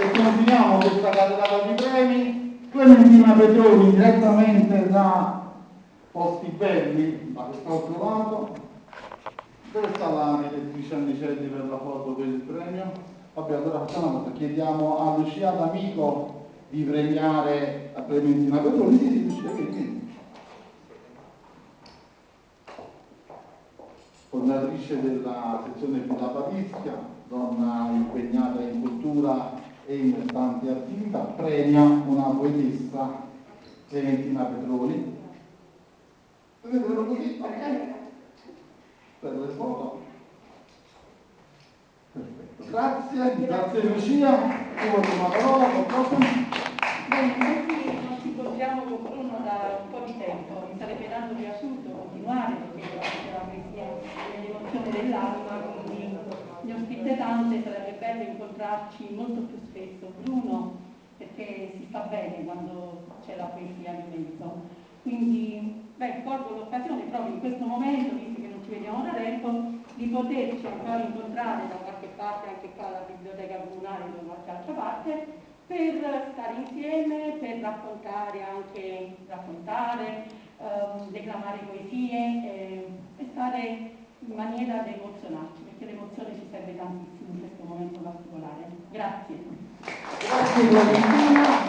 e continuiamo questa catenata di premi. Clementina Petroni direttamente da Posti Belli, da quest'altro lato. Dove sta la direttrice Annicelli per la foto per il premio? Vabbè, allora facciamo una cosa, chiediamo a Lucia D'Amico di premiare a Clementina Petroni. Sì, sì, Lucia, vieni. fondatrice della sezione Villa Parischia, donna impegnata in cultura e in tante attività, premia una poetessa Clementina Petroni. Vedetelo così, ok? Per le foto. Grazie, grazie Lucia, ti voglio una parola, non ci incontriamo con Bruno da un po' di tempo, mi sarebbe tanto piaciuto continuare perché la poesia è l'emozione dell'anima, quindi ho scritte tante, bello incontrarci molto più spesso. Bruno, perché si sta bene quando c'è la poesia in mezzo. Quindi, beh, colgo l'occasione proprio in questo momento, visto che non ci vediamo da tempo, di poterci ancora incontrare da qualche parte, anche qua alla biblioteca comunale o da qualche altra parte, per stare insieme, per raccontare anche, raccontare, ehm, declamare poesie eh, e stare in maniera da emozionarci, perché l'emozione ci serve tantissimo in questo momento. Grazie. Grazie.